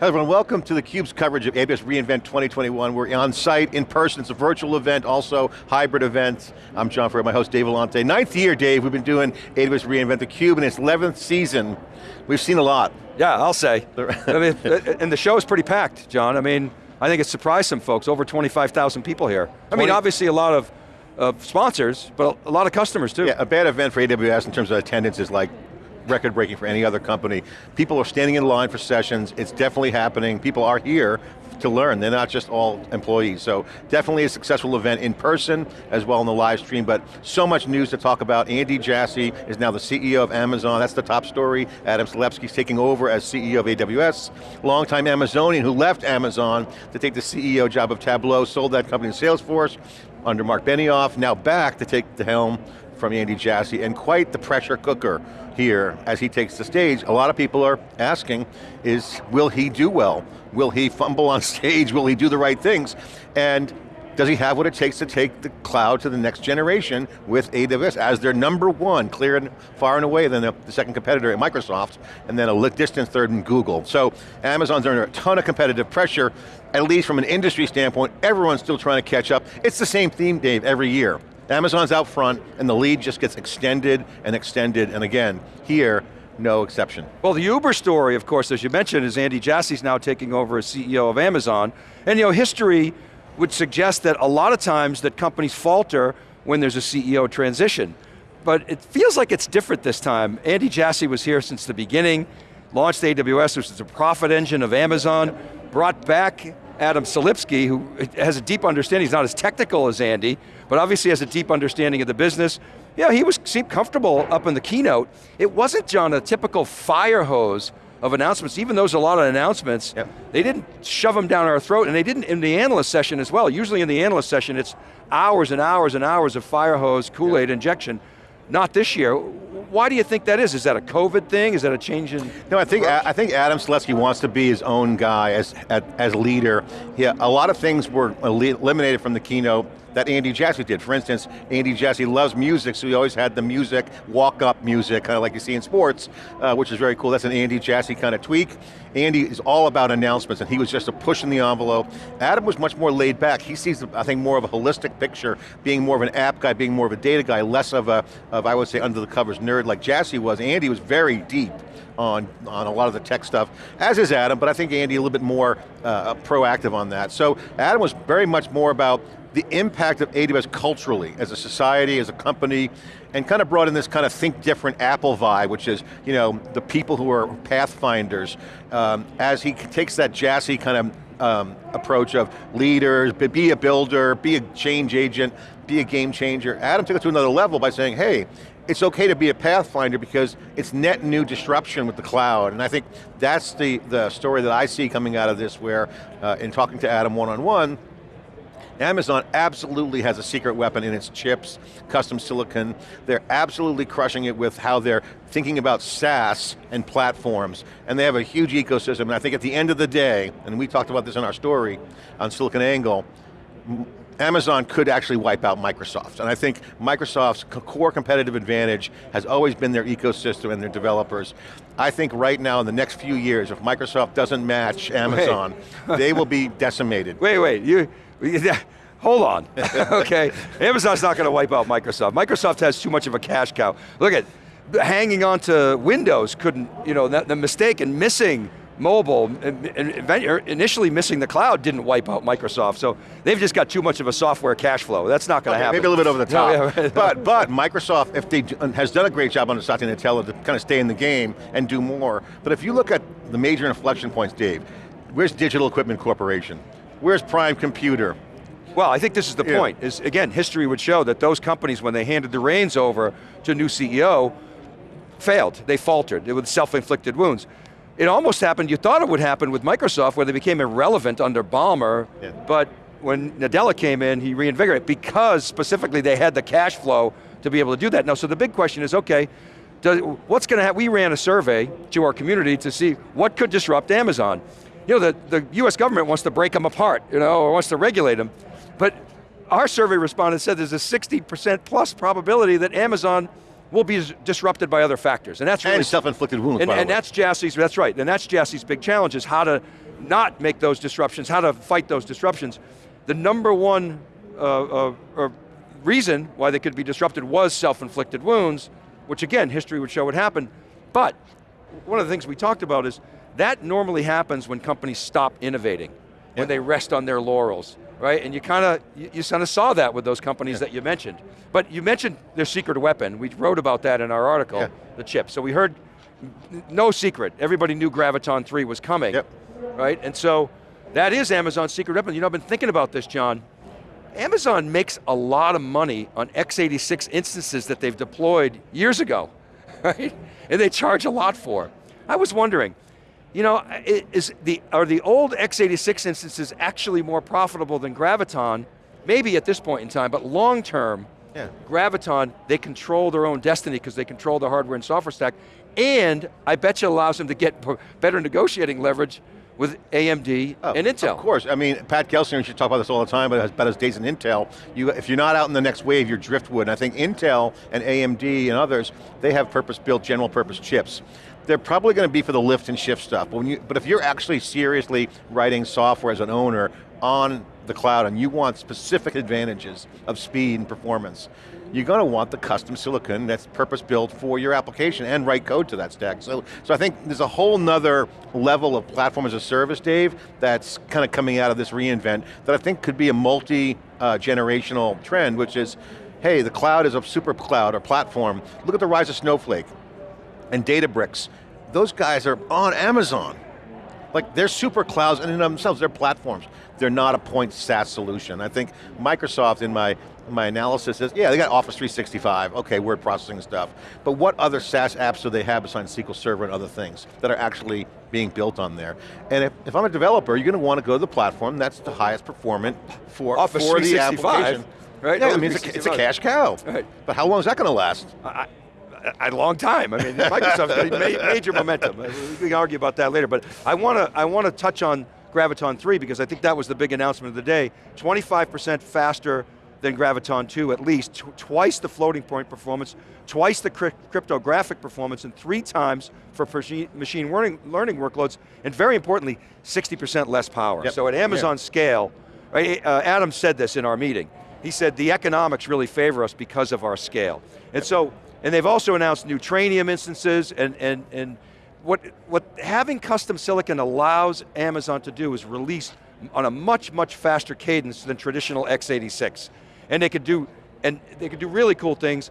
Hello everyone, welcome to theCUBE's coverage of AWS reInvent 2021. We're on site, in person, it's a virtual event, also hybrid event. I'm John Furrier, my host Dave Vellante. Ninth year, Dave, we've been doing AWS reInvent theCUBE in its 11th season. We've seen a lot. Yeah, I'll say. I mean, uh, uh, and the show is pretty packed, John. I mean, I think it surprised some folks, over 25,000 people here. I mean, obviously a lot of, of sponsors, but a lot of customers too. Yeah, a bad event for AWS in terms of attendance is like record breaking for any other company. People are standing in line for sessions, it's definitely happening, people are here to learn, they're not just all employees. So definitely a successful event in person as well in the live stream, but so much news to talk about. Andy Jassy is now the CEO of Amazon, that's the top story. Adam Selipsky's taking over as CEO of AWS. Longtime Amazonian who left Amazon to take the CEO job of Tableau, sold that company to Salesforce under Marc Benioff, now back to take the helm from Andy Jassy, and quite the pressure cooker here as he takes the stage. A lot of people are asking, is will he do well? Will he fumble on stage? Will he do the right things? And does he have what it takes to take the cloud to the next generation with AWS as their number one, clear and far and away than the, the second competitor at Microsoft, and then a distant third in Google. So Amazon's under a ton of competitive pressure, at least from an industry standpoint, everyone's still trying to catch up. It's the same theme, Dave, every year. Amazon's out front, and the lead just gets extended and extended, and again, here, no exception. Well, the Uber story, of course, as you mentioned, is Andy Jassy's now taking over as CEO of Amazon, and you know, history would suggest that a lot of times that companies falter when there's a CEO transition. But it feels like it's different this time. Andy Jassy was here since the beginning, launched AWS, which is the profit engine of Amazon, brought back Adam Selipsky, who has a deep understanding, he's not as technical as Andy, but obviously has a deep understanding of the business. Yeah, he was seemed comfortable up in the keynote. It wasn't, John, a typical fire hose of announcements, even though there's a lot of announcements, yep. they didn't shove them down our throat, and they didn't in the analyst session as well. Usually in the analyst session, it's hours and hours and hours of fire hose, Kool-Aid yep. injection. Not this year. Why do you think that is? Is that a COVID thing? Is that a change in No, I think, I think Adam Selipsky wants to be his own guy as, as leader. Yeah, a lot of things were eliminated from the keynote that Andy Jassy did. For instance, Andy Jassy loves music, so he always had the music, walk-up music, kind of like you see in sports, uh, which is very cool. That's an Andy Jassy kind of tweak. Andy is all about announcements, and he was just a push in the envelope. Adam was much more laid back. He sees, I think, more of a holistic picture, being more of an app guy, being more of a data guy, less of a, of, I would say, under the covers nerd like Jassy was. Andy was very deep on, on a lot of the tech stuff, as is Adam, but I think Andy a little bit more uh, proactive on that. So Adam was very much more about the impact of AWS culturally, as a society, as a company, and kind of brought in this kind of think different Apple vibe, which is, you know, the people who are pathfinders, um, as he takes that Jassy kind of um, approach of leaders, be a builder, be a change agent, be a game changer. Adam took it to another level by saying, hey, it's okay to be a pathfinder because it's net new disruption with the cloud, and I think that's the, the story that I see coming out of this where, uh, in talking to Adam one-on-one, -on -one, Amazon absolutely has a secret weapon in its chips, custom silicon. They're absolutely crushing it with how they're thinking about SaaS and platforms, and they have a huge ecosystem, and I think at the end of the day, and we talked about this in our story on SiliconANGLE, Amazon could actually wipe out Microsoft. And I think Microsoft's core competitive advantage has always been their ecosystem and their developers. I think right now in the next few years, if Microsoft doesn't match Amazon, they will be decimated. Wait, wait, you, Hold on, okay? Amazon's not going to wipe out Microsoft. Microsoft has too much of a cash cow. Look at, hanging on to Windows couldn't, you know, the mistake in missing mobile, er, initially missing the cloud didn't wipe out Microsoft, so they've just got too much of a software cash flow. That's not going to okay, happen. Maybe a little bit over the top. No, yeah, but, but Microsoft, if they uh, has done a great job on Satya Nadella to kind of stay in the game and do more, but if you look at the major inflection points, Dave, where's Digital Equipment Corporation? Where's Prime Computer? Well, I think this is the yeah. point, is again, history would show that those companies, when they handed the reins over to a new CEO, failed, they faltered, with self-inflicted wounds. It almost happened, you thought it would happen with Microsoft, where they became irrelevant under Ballmer, yeah. but when Nadella came in, he reinvigorated, because specifically they had the cash flow to be able to do that. Now, so the big question is, okay, does, what's going to happen? We ran a survey to our community to see what could disrupt Amazon you know, the, the US government wants to break them apart, you know, or wants to regulate them. But our survey respondents said there's a 60% plus probability that Amazon will be disrupted by other factors. And that's really- And self-inflicted wounds, And, and that's Jassy's, that's right, and that's Jassy's big challenge is how to not make those disruptions, how to fight those disruptions. The number one uh, uh, reason why they could be disrupted was self-inflicted wounds, which again, history would show would happen. But one of the things we talked about is that normally happens when companies stop innovating, when they rest on their laurels, right? And you kind of, you, you kind of saw that with those companies yeah. that you mentioned. But you mentioned their secret weapon. We wrote about that in our article, yeah. the chip. So we heard, no secret, everybody knew Graviton 3 was coming, yep. right? And so that is Amazon's secret weapon. You know, I've been thinking about this, John. Amazon makes a lot of money on x86 instances that they've deployed years ago, right? And they charge a lot for. I was wondering, you know, is the, are the old x86 instances actually more profitable than Graviton? Maybe at this point in time, but long term, yeah. Graviton, they control their own destiny because they control the hardware and software stack, and I bet you allows them to get better negotiating leverage with AMD oh, and Intel. Of course, I mean, Pat Gelsinger should talk about this all the time, but about his days in Intel. You, if you're not out in the next wave, you're driftwood. And I think Intel and AMD and others, they have purpose-built general purpose chips. They're probably going to be for the lift and shift stuff, but, you, but if you're actually seriously writing software as an owner on the cloud and you want specific advantages of speed and performance, you're going to want the custom silicon that's purpose built for your application and write code to that stack. So, so I think there's a whole nother level of platform as a service, Dave, that's kind of coming out of this reInvent that I think could be a multi-generational uh, trend, which is, hey, the cloud is a super cloud or platform. Look at the rise of Snowflake and Databricks. Those guys are on Amazon. Like they're super clouds and in themselves, they're platforms. They're not a point SaaS solution. I think Microsoft in my my analysis is, yeah, they got Office 365, okay, word processing stuff, but what other SaaS apps do they have besides SQL Server and other things that are actually being built on there? And if, if I'm a developer, you're going to want to go to the platform that's the highest performant for, Office for the application. Right? Yeah, I mean, it's a, it's a, cash cow. Right. But how long is that going to last? I, a long time. I mean, Microsoft's got major momentum. We can argue about that later, but I want to I want to touch on Graviton 3 because I think that was the big announcement of the day. 25% faster than Graviton 2 at least, tw twice the floating point performance, twice the crypt cryptographic performance, and three times for machine learning, learning workloads, and very importantly, 60% less power. Yep. So at Amazon yeah. scale, right, uh, Adam said this in our meeting, he said the economics really favor us because of our scale. And so, and they've also announced new Trainium instances, and, and, and what, what having custom silicon allows Amazon to do is release on a much, much faster cadence than traditional x86 and they could do, and they could do really cool things.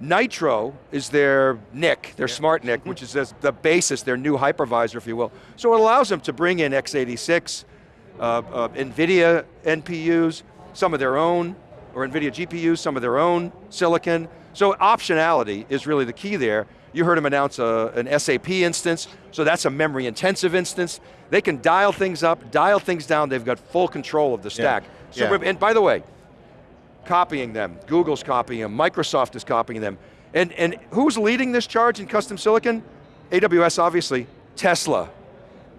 Nitro is their NIC, their yeah. smart NIC, which is the basis, their new hypervisor, if you will. So it allows them to bring in x86, uh, uh, NVIDIA NPUs, some of their own, or NVIDIA GPUs, some of their own silicon. So optionality is really the key there. You heard him announce a, an SAP instance, so that's a memory intensive instance. They can dial things up, dial things down, they've got full control of the stack. Yeah. So yeah. And by the way, copying them. Google's copying them, Microsoft is copying them. And, and who's leading this charge in custom silicon? AWS obviously, Tesla,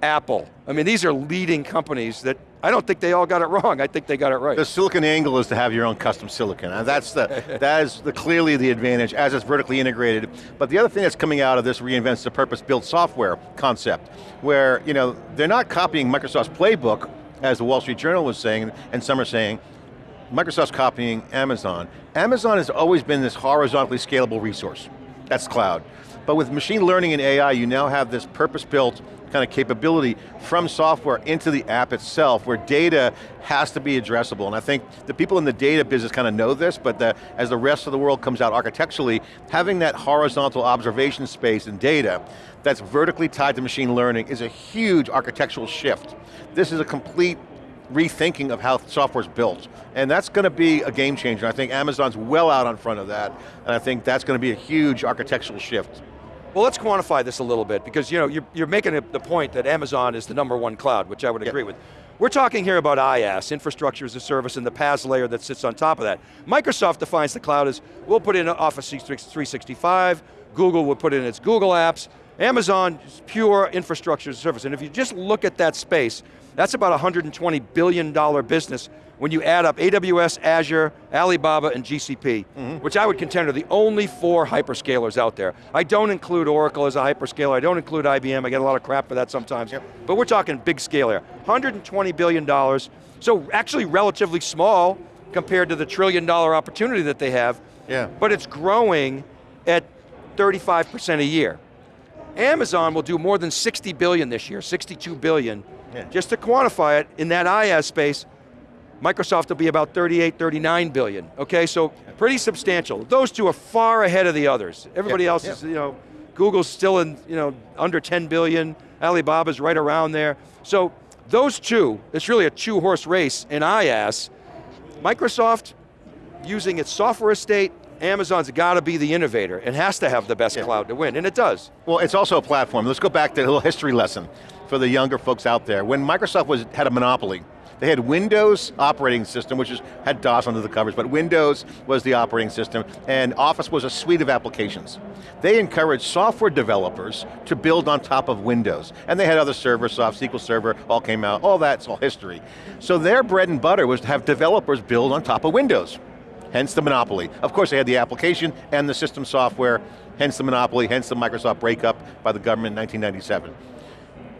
Apple. I mean, these are leading companies that I don't think they all got it wrong. I think they got it right. The silicon angle is to have your own custom silicon. And that's the, that is the, clearly the advantage as it's vertically integrated. But the other thing that's coming out of this reinvents the purpose-built software concept, where you know they're not copying Microsoft's playbook, as the Wall Street Journal was saying, and some are saying, Microsoft's copying Amazon. Amazon has always been this horizontally scalable resource. That's cloud. But with machine learning and AI, you now have this purpose-built kind of capability from software into the app itself where data has to be addressable. And I think the people in the data business kind of know this, but the, as the rest of the world comes out architecturally, having that horizontal observation space and data that's vertically tied to machine learning is a huge architectural shift. This is a complete rethinking of how software is built. And that's going to be a game changer. I think Amazon's well out on front of that, and I think that's going to be a huge architectural shift. Well, let's quantify this a little bit, because you know, you're, you're making the point that Amazon is the number one cloud, which I would agree yep. with. We're talking here about IaaS, infrastructure as a service, and the PaaS layer that sits on top of that. Microsoft defines the cloud as, we'll put in Office 365, Google will put in its Google apps, Amazon is pure infrastructure as a service, and if you just look at that space, that's about a $120 billion business when you add up AWS, Azure, Alibaba, and GCP, mm-hmm. which I would contend are the only four hyperscalers out there. I don't include Oracle as a hyperscaler, I don't include IBM, I get a lot of crap for that sometimes, Yep. but we're talking big scale here. $120 billion, so actually relatively small compared to the trillion dollar opportunity that they have, Yeah. but it's growing at 35% a year. Amazon will do more than 60 billion this year, 62 billion. Yeah. Just to quantify it, in that IaaS space, Microsoft will be about 38, 39 billion. Okay, so pretty substantial. Those two are far ahead of the others. Everybody Yeah, else yeah. is, you know, Google's still in, you know, under 10 billion, Alibaba's right around there. So those two, it's really a two horse race in IaaS. Microsoft, using its software estate, Amazon's got to be the innovator and has to have the best Yeah. cloud to win, and it does. Well, it's also a platform. Let's go back to a little history lesson for the younger folks out there. When Microsoft was, had a monopoly, they had Windows operating system, which is, had DOS under the covers, but Windows was the operating system, and Office was a suite of applications. They encouraged software developers to build on top of Windows, and they had other servers, Soft SQL Server, all came out, all that's all history. So their bread and butter was to have developers build on top of Windows hence the monopoly. Of course they had the application and the system software, hence the monopoly, hence the Microsoft breakup by the government in 1997.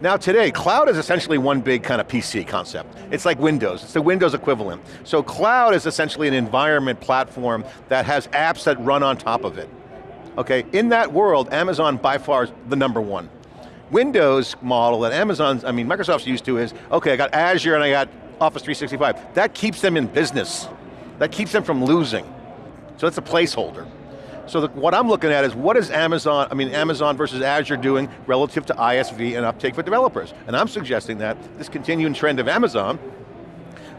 Now today, cloud is essentially one big kind of PC concept. It's like Windows, it's the Windows equivalent. So cloud is essentially an environment platform that has apps that run on top of it. Okay, in that world, Amazon by far is the number one. Windows model that Amazon's, I mean, Microsoft's used to is, okay, I got Azure and I got Office 365. That keeps them in business. That keeps them from losing. So that's a placeholder. So the, what I'm looking at is what is Amazon, I mean Amazon versus Azure doing relative to ISV and uptake for developers? And I'm suggesting that this continuing trend of Amazon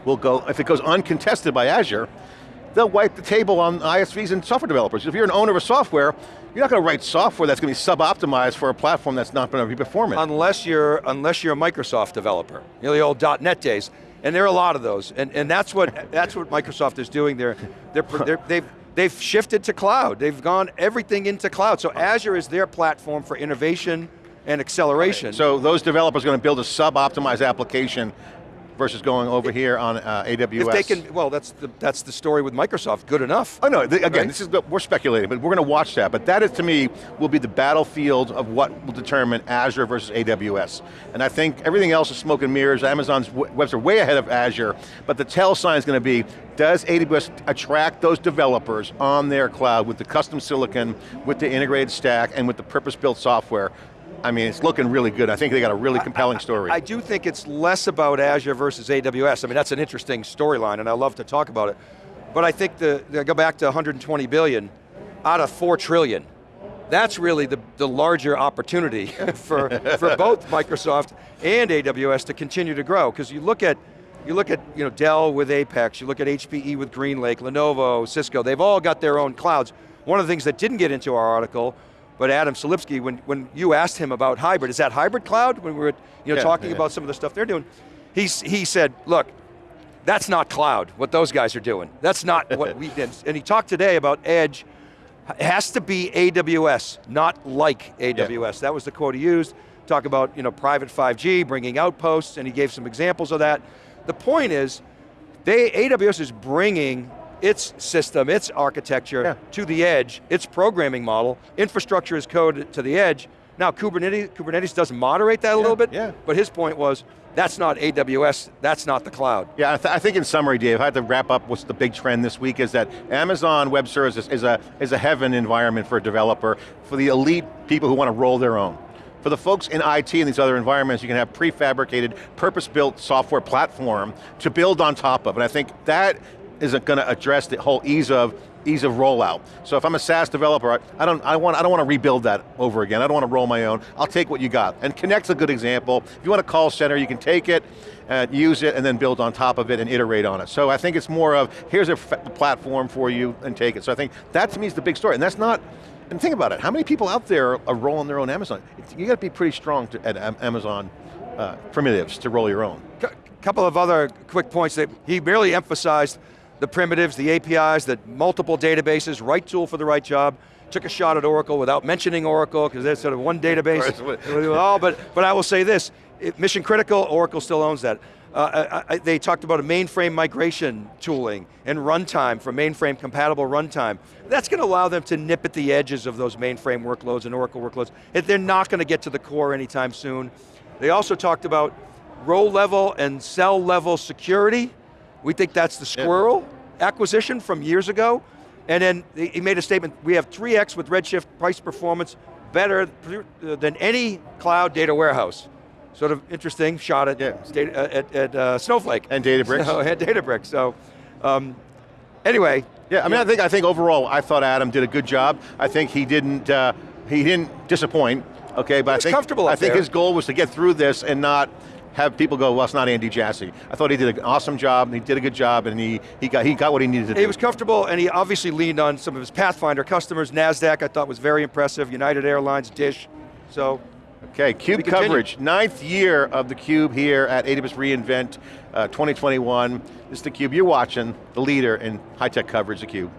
will go, if it goes uncontested by Azure, they'll wipe the table on ISVs and software developers. If you're an owner of software, you're not going to write software that's going to be sub-optimized for a platform that's not going to be performant. Unless you're, unless you're a Microsoft developer, you know, the old .NET days, and there are a lot of those, and, and that's what that's what Microsoft is doing. They're, they're, they're, they've they've shifted to cloud. They've gone everything into cloud. So Azure is their platform for innovation and acceleration. So those developers are going to build a sub-optimized application versus going over here on uh, AWS. if they can, well, that's the that's the story with Microsoft. Good enough. Oh no, the, again, Right? this is, we're speculating, but we're going to watch that. But that is, to me, will be the battlefield of what will determine Azure versus AWS. And I think everything else is smoke and mirrors. Amazon's webs are way ahead of Azure, but the tell sign is going to be, does AWS attract those developers on their cloud with the custom silicon, with the integrated stack, and with the purpose-built software? I mean, it's looking really good. I think they got a really compelling story. I do think it's less about Azure versus AWS. I mean, that's an interesting storyline, and I love to talk about it. But I think the, the go back to 120 billion out of 4 trillion. That's really the, the larger opportunity for, for both Microsoft and AWS to continue to grow. Because you look at you look at you know, Dell with Apex, you look at HPE with GreenLake, Lenovo, Cisco, they've all got their own clouds. One of the things that didn't get into our article, but Adam Selipsky, when, when you asked him about hybrid, is that hybrid cloud? When we were you know, Yeah, talking yeah. about some of the stuff they're doing, he's, he said, look, that's not cloud, what those guys are doing. That's not what we did. And he talked today about edge, it has to be AWS, not like AWS. That was the quote he used. Talk about you know, private 5G, bringing outposts, and he gave some examples of that. The point is, they, AWS is bringing its system, its architecture Yeah. to the edge, its programming model, infrastructure is code to the edge. Now Kubernetes, Kubernetes does moderate that a little bit, yeah. but his point was, that's not AWS, that's not the cloud. Yeah, I, th I think in summary, Dave, I had to wrap up what's the big trend this week is that Amazon Web Services is a, is a heaven environment for a developer, for the elite people who want to roll their own. For the folks in IT and these other environments, you can have prefabricated, purpose-built software platform to build on top of. And I think that isn't going to address the whole ease of ease of rollout. So if I'm a SaaS developer, I- don't, I want, I don't want to rebuild that over again. I don't want to roll my own. I'll take what you got. And Connect's a good example. If you want a call center, you can take it, and use it, and then build on top of it and iterate on it. So I think it's more of, here's a platform for you and take it. So I think that to me is the big story. And that's not, and think about it, how many people out there are rolling their own Amazon? You got to be pretty strong to, at Amazon uh, primitives to roll your own. A couple of other quick points that he barely emphasized the primitives, the APIs, the multiple databases, right tool for the right job. Took a shot at Oracle without mentioning Oracle because there's sort of one database. Oh, but, but I will say this, it- mission critical, Oracle still owns that. Uh, I, I, they talked about a mainframe migration tooling and runtime for mainframe compatible runtime. That's going to allow them to nip at the edges of those mainframe workloads and Oracle workloads. They're not going to get to the core anytime soon. They also talked about row level and cell level security. We think that's the Sqrrl acquisition from years ago. And then he made a statement, we have 3x with Redshift price performance, better than any cloud data warehouse. Sort of interesting shot at, Yeah. data, at, at uh, Snowflake. And Databricks. So, and Databricks, so um, anyway. Yeah, I mean, I think I think overall, I thought Adam did a good job. I think he didn't uh, he didn't disappoint. Okay, but I think comfortable I think there. his goal was to get through this and not have people go, well, it's not Andy Jassy. I thought he did an awesome job. He did a good job, and he he got he got what he needed to do. He was comfortable and he obviously leaned on some of his Pathfinder customers. NASDAQ I thought was very impressive, United Airlines, Dish. So, Okay, CUBE continue. coverage, ninth year of the CUBE here at AWS reInvent uh, 2021. This is the CUBE, you're watching, the leader in high-tech coverage, the CUBE.